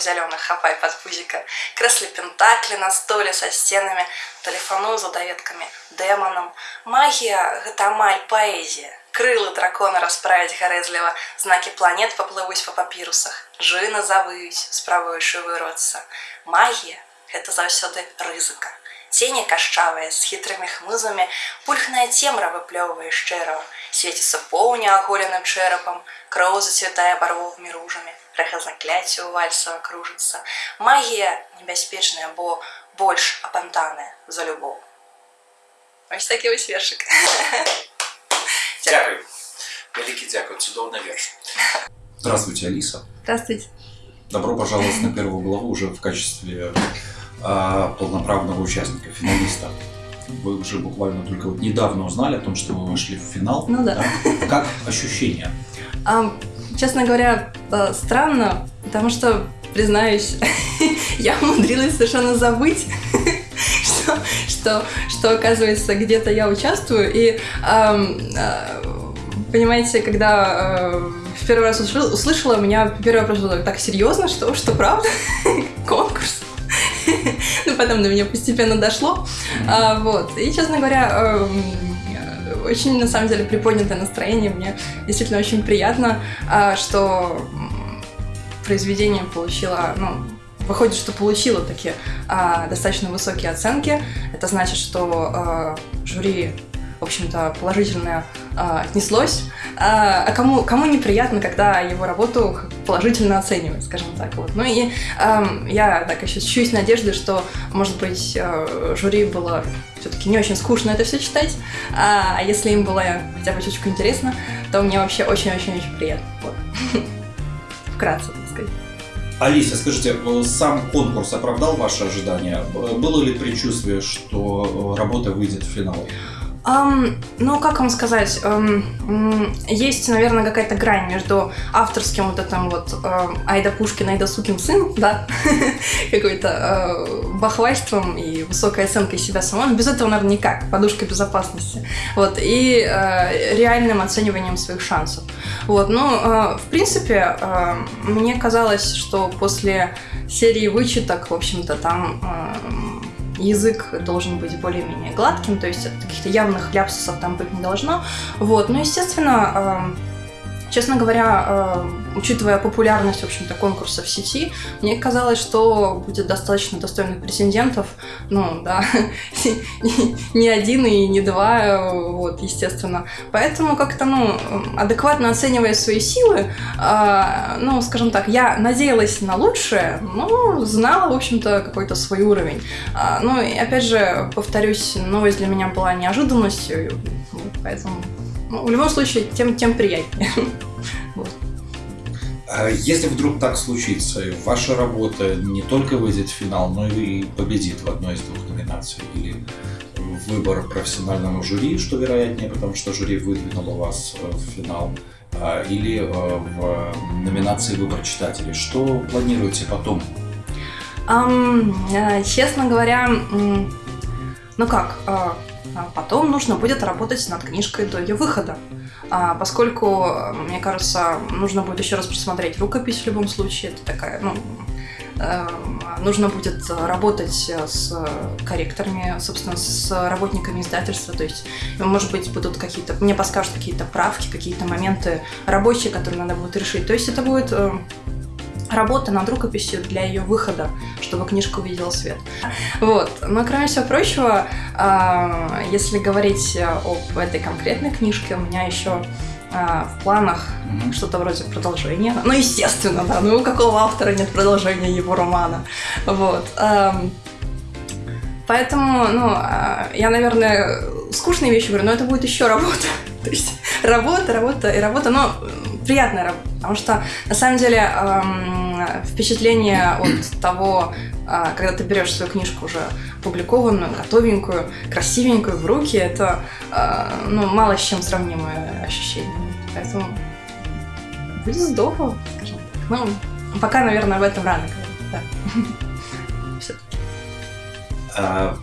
жабок зеленых хапай под пузика, креслі пентаклі на столе со стенами, тэлефану за даведкамі дэманам. Магія гэта амаль паэзія. Крылы дракона расправіць гарэзліва, знакі планет паплывуць па папірусах, жыны завыюць, спрабуючы вырвацца. Магія гэта заўсёды рызыка. Цені кашчавыя з хітрымі хмызамі, пульхная цемра выплёўвае шчэрава, свеціцца поўня аголеным чэрапам, кроў зацвятае барвовымі ружамі, рэха закляцця ў вальсава кружыцца. Магія небяспечная, бо больш апантаная за любоў. Ось такі вось вершык. Дякую. Великий дякую. Цудовный верш. Здравствуйте, Алиса. Здравствуйте. Добро пожаловать на первую главу уже в качестве а, полноправного участника, финалиста. Вы уже буквально только вот недавно узнали о том, что вы вошли в финал. Ну да. Как ощущения? А, честно говоря, э, странно, потому что, признаюсь, я умудрилась совершенно забыть, что, что, что оказывается, где-то я участвую. И, э, понимаете, когда э, в первый раз услышала, услышала, у меня первый вопрос был так серьезно, что, что правда? Конкурс? Ну, потом до меня постепенно дошло. А, вот. И, честно говоря, эм, очень, на самом деле, приподнятое настроение. Мне действительно очень приятно, а, что произведение получило, ну, выходит, что получило такие а, достаточно высокие оценки. Это значит, что а, жюри, в общем-то, положительно а, отнеслось. А, а кому, кому неприятно, когда его работу положительно оценивают, скажем так. Вот. Ну и ам, я так еще чуть надеждой, что, может быть, э, жюри было все-таки не очень скучно это все читать, а если им было хотя бы чуть-чуть интересно, то мне вообще очень-очень-очень приятно. Вот. Вкратце, так сказать. Алиса, скажите, э, сам конкурс оправдал ваши ожидания? Было ли предчувствие, что э, работа выйдет в финал? Ам, ну, как вам сказать, м, есть, наверное, какая-то грань между авторским вот этим вот ам, Айда Пушкин, Айда Сукин сын, да, какой-то э, бахвальством и высокой оценкой себя самого, без этого, наверное, никак, подушка безопасности, вот, и э, реальным оцениванием своих шансов. Вот, ну, э, в принципе, э, мне казалось, что после серии вычеток, в общем-то, там э, язык должен быть более-менее гладким, то есть каких-то явных ляпсусов там быть не должно. Вот, ну, естественно, э, честно говоря, э, учитывая популярность, в общем-то, конкурса в сети, мне казалось, что будет достаточно достойных претендентов, ну, да, не один и не два, э, вот, естественно. Поэтому как-то, ну, адекватно оценивая свои силы, э, ну, скажем так, я надеялась на лучшее, но знала, в общем-то, какой-то свой уровень. А, Ну, и опять же, повторюсь, новость для меня была неожиданностью, вот, поэтому ну, в любом случае, тем, тем приятнее. А Если вдруг так случится, ваша работа не только выйдет в финал, но и победит в одной из двух номинаций, или выбор профессиональному жюри, что вероятнее, потому что жюри выдвинуло вас э, в финал, а, или э, в номинации «Выбор читателей». Что планируете потом? Э, честно говоря, ну как, а потом нужно будет работать над книжкой до ее выхода. А, поскольку, э, мне кажется, нужно будет еще раз просмотреть рукопись в любом случае. Это такая, ну, э, нужно будет работать с корректорами, собственно, с работниками издательства. То есть, может быть, будут какие-то, мне подскажут какие-то правки, какие-то моменты рабочие, которые надо будет решить. То есть это будет э, работа над рукописью для ее выхода, чтобы книжка увидела свет. Вот. Но кроме всего прочего, а, если говорить об этой конкретной книжке, у меня еще а, в планах Мгм. что-то вроде продолжения. Ну, естественно, да. Ну, у какого автора нет продолжения его романа? Вот. Поэтому, ну, а, я, наверное, скучные вещи говорю, но это будет еще работа. То есть работа, работа и работа, но приятная работа. Потому что, на самом деле, ам, впечатление от того, а, когда ты берешь свою книжку уже опубликованную, готовенькую, красивенькую в руки, это, а, ну, мало с чем сравнимое ощущение. Поэтому будет здорово, скажем так. Ну, пока, наверное, об этом рано говорить, да. А,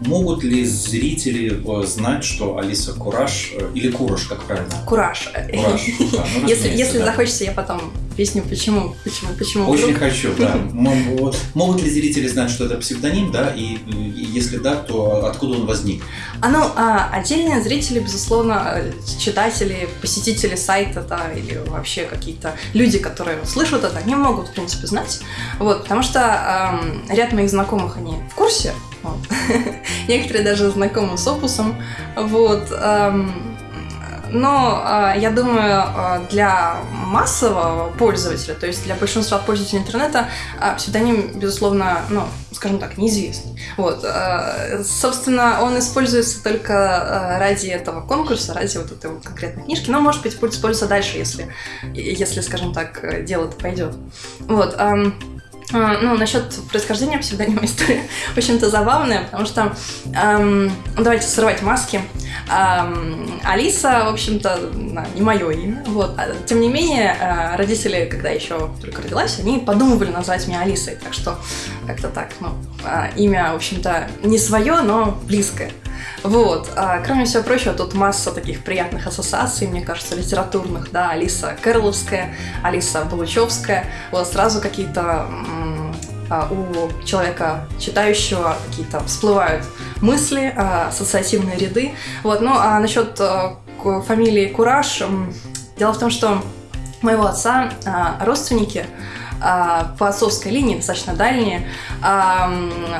могут ли зрители э, знать, что Алиса Кураж э, или Кураж, как правильно? Кураж. Кураж. Да, ну, Если, если да. захочется, я потом объясню, почему, почему, почему. Очень вдруг. хочу, да. Могут ли зрители знать, что это псевдоним, да? И, и если да, то откуда он возник? А ну, а, отдельные зрители, безусловно, э, читатели, посетители сайта, да, или вообще какие-то люди, которые слышат это, они могут, в принципе, знать. Вот, потому что ам, ряд моих знакомых, они в курсе. Вот. Некоторые даже знакомы с опусом. Вот. ам, но а, я думаю, а, для массового пользователя, то есть для большинства пользователей интернета, а, псевдоним, безусловно, ну, скажем так, неизвестный. Вот. Собственно, он используется только ради этого конкурса, ради вот этой вот конкретной книжки, но, может быть, будет использоваться дальше, если, если скажем так, э, дело-то пойдет. Вот. А, Ну, насчет происхождения псевдонима история, в общем-то, забавная, потому что ну, давайте срывать маски. Ам, Алиса, в общем-то, не мое имя. Вот. А, Тем не менее, а, родители, когда еще только родилась, они подумывали назвать меня Алисой. Так что как-то так, ну, а, имя, в общем-то, не свое, но близкое. Вот. А, кроме всего прочего, тут масса таких приятных ассоциаций, мне кажется, литературных, да, Алиса Кэрловская, Алиса Балучевская, вот сразу какие-то у человека читающего какие-то всплывают мысли, а, ассоциативные ряды. Вот, ну а насчет а, фамилии Кураж, дело в том, что моего отца а, родственники а, по отцовской линии, достаточно дальние, а,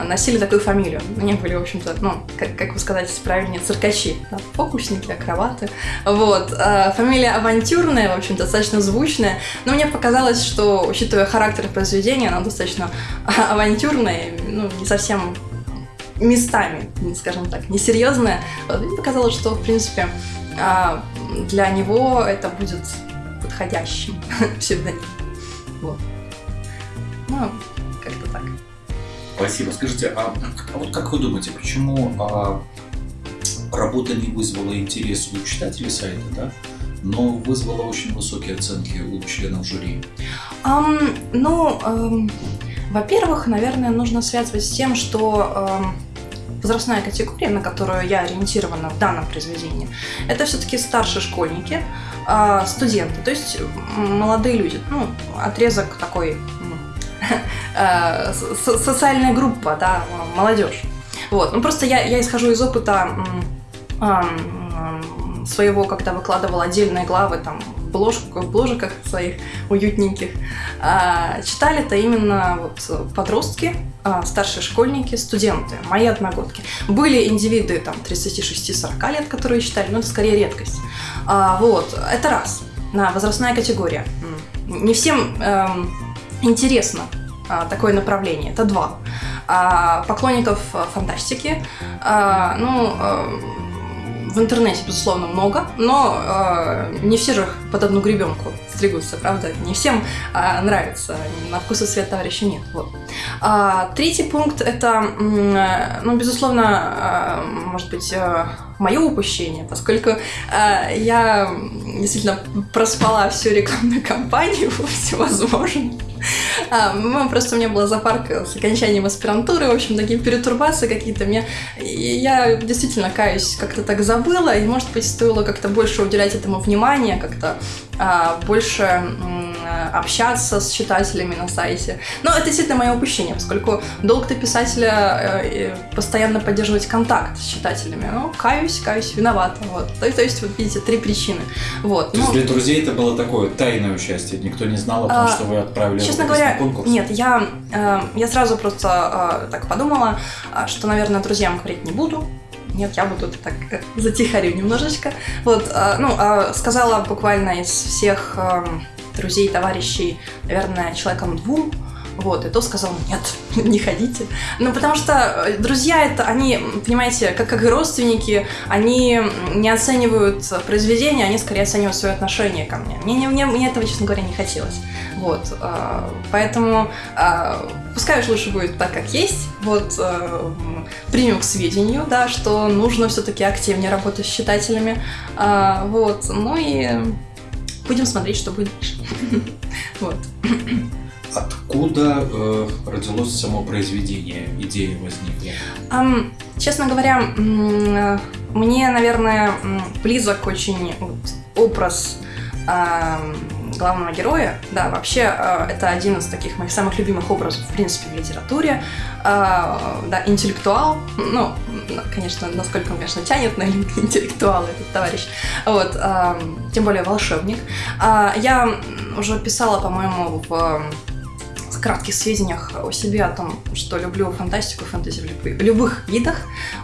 носили такую фамилию. Они были, в общем-то, ну, как, как бы сказать правильнее, циркачи, да, фокусники, акробаты. Вот. А, Фамилия авантюрная, в общем, достаточно звучная, но мне показалось, что, учитывая характер произведения, она достаточно авантюрная, ну, не совсем местами, скажем так, несерьезная. Мне показалось, что, в принципе, а, для него это будет подходящим псевдоним. Вот. Ну, как-то так. Спасибо. Скажите, а, а вот как вы думаете, почему а, работа не вызвала интерес у читателей сайта, да? но вызвала очень высокие оценки у членов жюри? Ам, ну, ам, во-первых, наверное, нужно связывать с тем, что ам, возрастная категория, на которую я ориентирована в данном произведении, это все-таки старшие школьники, а, студенты, то есть молодые люди. Ну, отрезок такой социальная группа, да, молодежь. Вот. Ну, просто я, я исхожу из опыта своего, когда выкладывала отдельные главы там в бложку- в бложиках своих уютненьких. А, Читали-то именно вот подростки, а, старшие школьники, студенты, мои одногодки. Были индивиды там 36-40 лет, которые читали, но это скорее редкость. А, Вот, это раз. На возрастная категория. Не всем эм, интересно а, такое направление. Это два. А, поклонников а, фантастики, а, ну, а, в интернете, безусловно, много, но а, не все же под одну гребенку стригутся, правда? Не всем а, нравится, на вкус и цвет товарища нет. Вот. А, третий пункт – это, э, ну, безусловно, а, может быть, э, мое упущение, поскольку а, я действительно проспала всю рекламную кампанию всевозможную. А, ну, просто у меня была запарка с окончанием аспирантуры, в общем, такие перетурбации какие-то. Мне, я действительно каюсь, как-то так забыла, и, может быть, стоило как-то больше уделять этому внимания, как-то а, больше общаться с читателями на сайте. Но это действительно мое упущение, поскольку долг-то писателя э, постоянно поддерживать контакт с читателями. Ну, каюсь, каюсь, виновата. Вот. То, то есть, вот видите, три причины. Вот. То есть Ну, для друзей это было такое тайное участие, никто не знал о том, А, что вы отправили Честно говоря, на конкурс? нет, я, э, я сразу просто э, так подумала, э, что, наверное, друзьям говорить не буду. Нет, я буду так э, затихарю немножечко. Вот, э, ну, э, сказала буквально из всех э, друзей, товарищей, наверное, человеком двум. Вот, и то сказал, нет, не ходите. Ну, потому что э, друзья это, они, понимаете, как, как и родственники, они не оценивают произведение, они скорее оценивают свое отношение ко мне. Мне, не- мне, мне этого, честно говоря, не хотелось. Вот, э, поэтому э, пускай уж лучше будет так, как есть. Вот, примем к сведению, да, что нужно все-таки активнее работать с читателями. Вот, ну и будем смотреть, что будет дальше. Вот. Откуда э, родилось само произведение, идея возникла? Um, честно говоря, мне, наверное, близок очень образ главного героя. Да, вообще э, это один из таких моих самых любимых образов, в принципе, в литературе. Э, да, интеллектуал. Ну, конечно, насколько он, конечно, тянет на интеллектуал этот товарищ. Вот, тем более волшебник. Я уже писала, по-моему, в кратких сведениях о себе, о том, что люблю фантастику, фэнтези в любых видах,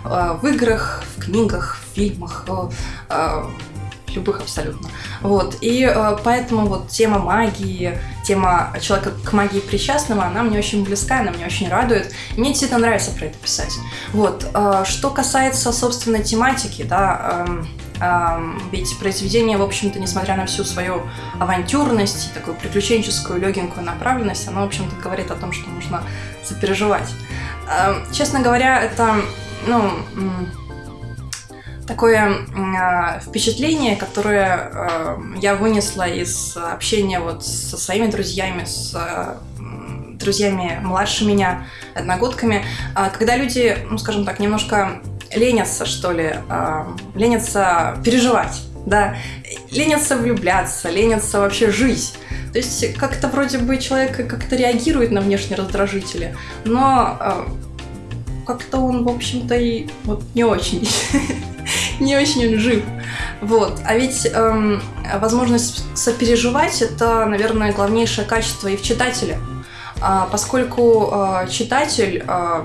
в играх, в книгах, в фильмах, любых абсолютно. Вот. И поэтому вот тема магии, тема человека к магии причастного, она мне очень близка, она мне очень радует. Мне действительно нравится про это писать. Вот. Э, что касается, собственно, тематики, да, э, ведь произведение, в общем-то, несмотря на всю свою авантюрность, такую приключенческую, легенькую направленность, оно, в общем-то, говорит о том, что нужно сопереживать. Честно говоря, это, ну, такое э, впечатление, которое э, я вынесла из общения вот со своими друзьями, с э, друзьями младше меня, одногодками, э, когда люди, ну, скажем так, немножко ленятся, что ли, э, ленятся переживать, да, ленятся влюбляться, ленятся вообще жить. То есть как-то вроде бы человек как-то реагирует на внешние раздражители, но э, как-то он, в общем-то, и вот не очень не очень жив. Вот. А ведь эм, возможность сопереживать – это, наверное, главнейшее качество и в читателе. А, поскольку э, читатель, э,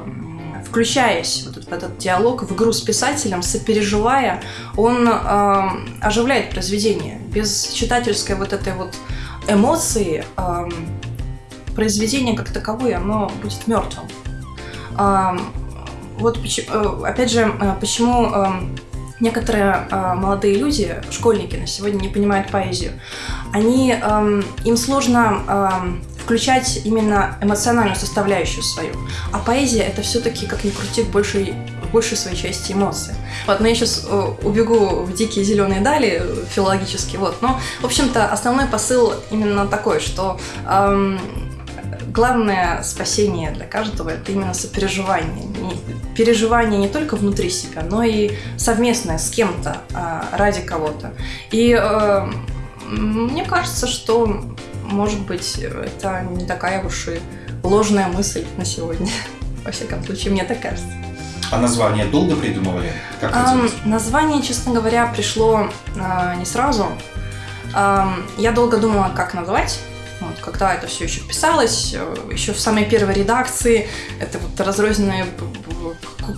включаясь в этот диалог, в игру с писателем, сопереживая, он э, оживляет произведение. Без читательской вот этой вот эмоции э, произведение как таковое, оно будет мертвым. Э, вот опять же, почему некоторые э, молодые люди, школьники на сегодня не понимают поэзию. Они, э, им сложно э, включать именно эмоциональную составляющую свою. А поэзия это все-таки, как ни крути, в большей своей части эмоции. Вот, но я сейчас э, убегу в дикие зеленые дали филологически. Вот, но, в общем-то, основной посыл именно такой, что эм, главное спасение для каждого это именно сопереживание. Переживание не только внутри себя, но и совместное с кем-то а, ради кого-то. И э, мне кажется, что, может быть, это не такая уж и ложная мысль на сегодня. Во всяком случае, мне так кажется. А название долго придумывали? Как um, название, честно говоря, пришло uh, не сразу. Um, я долго думала, как назвать. Вот, когда это все еще писалось, э, еще в самой первой редакции, это вот разрозненные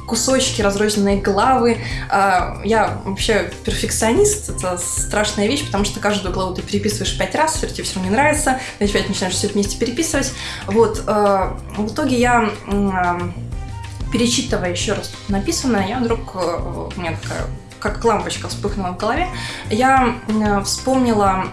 кусочки, разрозненные главы. А, я вообще перфекционист, это страшная вещь, потому что каждую главу ты переписываешь пять раз, все тебе все равно не нравится, ты опять начинаешь все это вместе переписывать. Вот, э, в итоге я перечитывая еще раз написанное, я вдруг, э, у меня такая как лампочка вспыхнула в голове, я вспомнила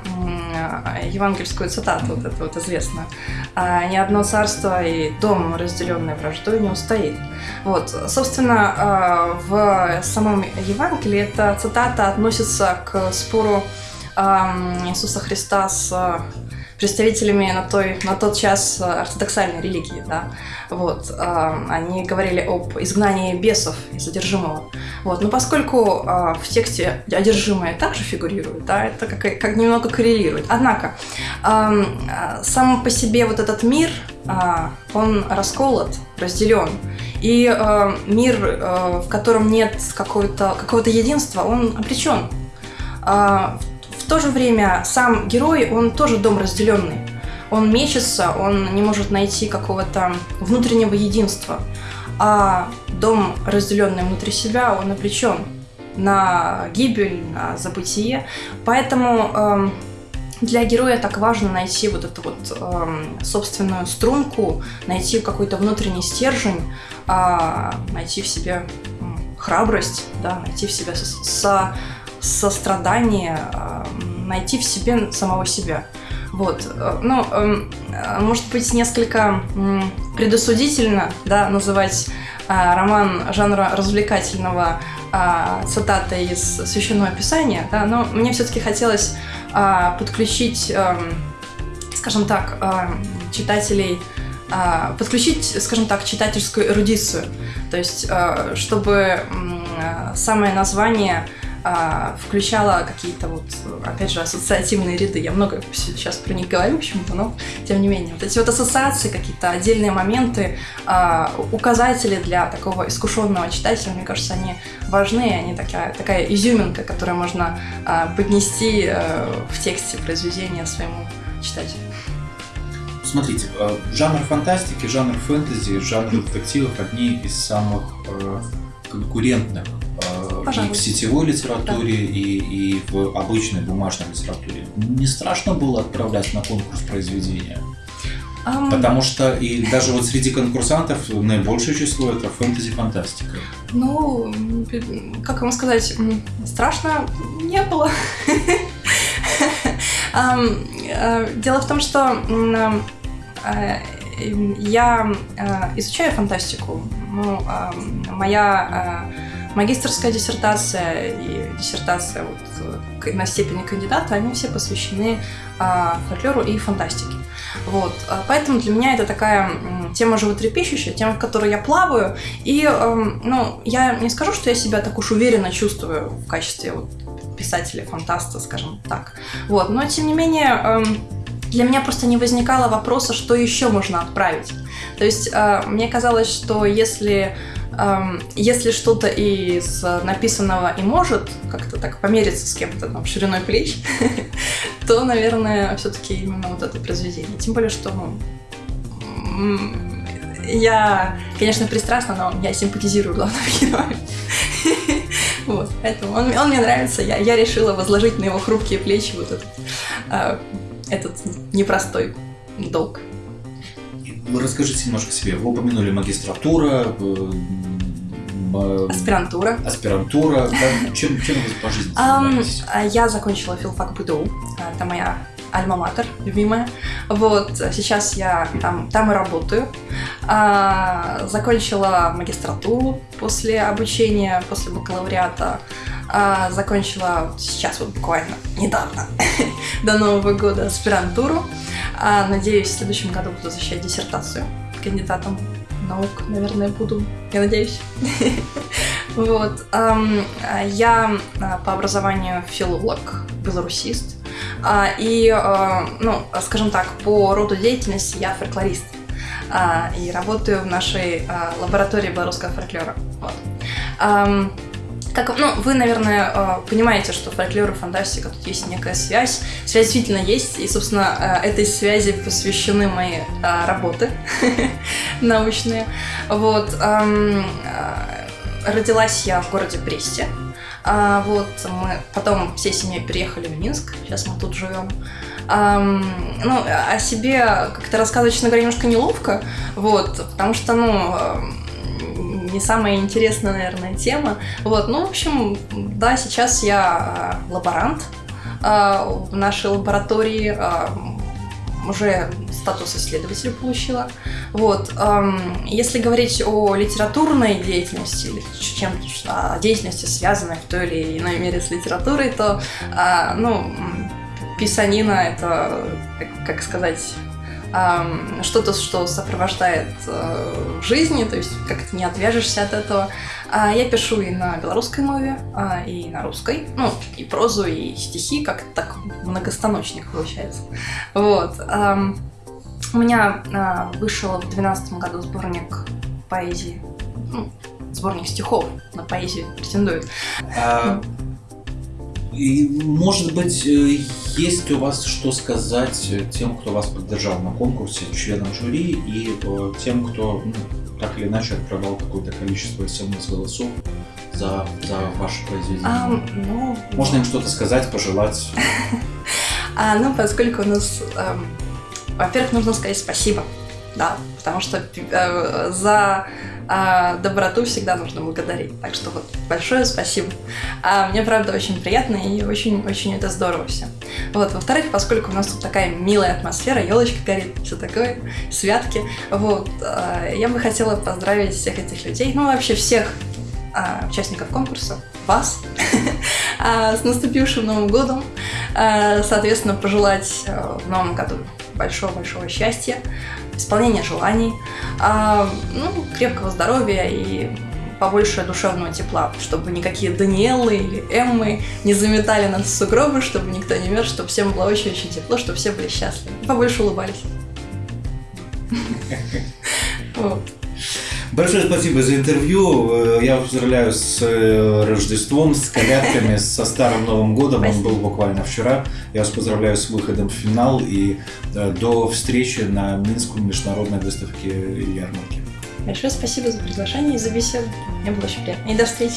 евангельскую цитату, вот эту вот известную. «А, «Ни одно царство и дом, разделенный враждой, не устоит». Вот, собственно, а, в самом Евангелии эта цитата относится к спору Иисуса Христа с представителями на, той, на тот час э, ортодоксальной религии, да, вот, э, они говорили об изгнании бесов из одержимого, вот, но поскольку э, в тексте одержимое также фигурирует, да, это как, как немного коррелирует, однако э, сам по себе вот этот мир, он расколот, разделен, и э, мир, э, в котором нет какого-то какого единства, он обречен. Э, в то же время сам герой, он тоже дом разделенный. Он мечется, он не может найти какого-то внутреннего единства. А дом, разделенный внутри себя, он обречен на гибель, на забытие. Поэтому э, для героя так важно найти вот эту вот э, собственную струнку, найти какой-то внутренний стержень, э, найти в себе храбрость, да, найти в себе со, со сострадание, а, найти в себе самого себя. Вот. Ну, эм, может быть, несколько предосудительно да, называть а, роман жанра развлекательного а, цитатой из Священного Писания, да, но мне все-таки хотелось подключить, эм, скажем так, читателей а, подключить, скажем так, читательскую эрудицию. То есть, чтобы самое название а, включала какие-то вот, опять же, ассоциативные ряды. Я много сейчас про них говорю почему-то, но тем не менее. Вот эти вот ассоциации, какие-то отдельные моменты, а, указатели для такого искушенного читателя, мне кажется, они важны, они такая, такая изюминка, которую можно а, поднести а, в тексте произведения своему читателю. Смотрите, э, жанр фантастики, жанр фэнтези, жанр детективов одни из самых э, конкурентных И в сетевой литературе, да. и, и в обычной бумажной литературе. Не страшно было отправлять на конкурс произведения? Um... Потому что и даже вот среди конкурсантов наибольшее число это фэнтези-фантастика. Ну, как вам сказать, страшно не было. Э, дело в том, что э, я э, изучаю фантастику. Ну, моя магистрская диссертация и диссертация вот э, на степени кандидата, они все посвящены а, фольклору и фантастике. Вот. А поэтому для меня это такая тема животрепещущая, тема, в которой я плаваю. И, эм, ну, я не скажу, что я себя так уж уверенно чувствую в качестве вот, писателя-фантаста, скажем так. Вот. Но, тем не менее, эм, для меня просто не возникало вопроса, что еще можно отправить. То есть э, мне казалось, что если если что-то из написанного и может как-то так помериться с кем-то там шириной плеч, то, наверное, все-таки именно вот это произведение. Тем более, что ну, я, конечно, пристрастна, но я симпатизирую главному герою. Вот, поэтому он, он мне нравится. Я, я решила возложить на его хрупкие плечи вот этот, э, этот непростой долг. Расскажите немножко о себе. Вы упомянули магистратура, э, Аспирантура. Аспирантура. Чем, чем вы по жизни занимаетесь? Um, я закончила филфак БДУ. Это моя альма-матер, любимая. Вот, сейчас я там, там и работаю. А, закончила магистратуру после обучения, после бакалавриата. А, закончила сейчас вот буквально недавно, до Нового года, аспирантуру. А, надеюсь, в следующем году буду защищать диссертацию кандидатом наук, наверное, буду, я надеюсь. Вот. Я а, по образованию филолог, белорусист. А, и, а, ну, скажем так, по роду деятельности я фольклорист. И работаю в нашей лаборатории белорусского фольклора. Вот. Как, ну, вы, наверное, понимаете, что фольклор и фантастика, тут есть некая связь. Связь действительно есть, и, собственно, этой связи посвящены мои работы научные. Вот. Родилась я в городе Бресте. А, вот, мы потом всей семьей переехали в Минск, сейчас мы тут живем. Um, ну, о себе как-то рассказывать, честно говоря, немножко неловко, вот, потому что, ну, не самая интересная, наверное, тема. Вот, ну, в общем, да, сейчас я а, лаборант а, в нашей лаборатории, а, уже статус исследователя получила. Вот. Если говорить о литературной деятельности или чем о деятельности, связанной в той или иной мере с литературой, то ну, писанина это, как сказать, что-то, что сопровождает э, жизни, то есть как-то не отвяжешься от этого. А я пишу и на белорусской мове, а, и на русской, ну, и прозу, и стихи, как так многостаночник получается. Вот. У меня а, вышел в 2012 году сборник поэзии, ну, сборник стихов на поэзию претендует. А, и, может быть, э, есть у вас что сказать тем, кто вас поддержал на конкурсе, членам жюри, и э, тем, кто ну, так или иначе отправлял какое-то количество смс-голосов за, за ваше произведение? Um, ну, Можно им что-то сказать, пожелать? А, ну, поскольку у нас, эм, во-первых, нужно сказать спасибо, да, потому что э, за а доброту всегда нужно благодарить. Так что вот большое спасибо. А мне, правда, очень приятно и очень-очень это здорово все. Вот, во-вторых, поскольку у нас тут такая милая атмосфера, елочка горит, все такое, святки, вот, а, я бы хотела поздравить всех этих людей, ну, вообще всех а, участников конкурса, вас, а, с наступившим Новым годом, соответственно, пожелать в Новом году большого-большого счастья, исполнения желаний, а, ну, крепкого здоровья и побольше душевного тепла, чтобы никакие Даниэлы или Эммы не заметали нас в сугробы, чтобы никто не мерз, чтобы всем было очень-очень тепло, чтобы все были счастливы. Побольше улыбались. Вот. Большое спасибо за интервью. Э, Я поздравляю с э, Рождеством, с колядками, со Старым Новым Годом. Он Спасибо. был буквально вчера. Я вас поздравляю с выходом в финал и э, до встречи на Минском международной выставке и ярмарке. Большое спасибо за приглашение и за беседу. Мне было очень приятно. И до встречи.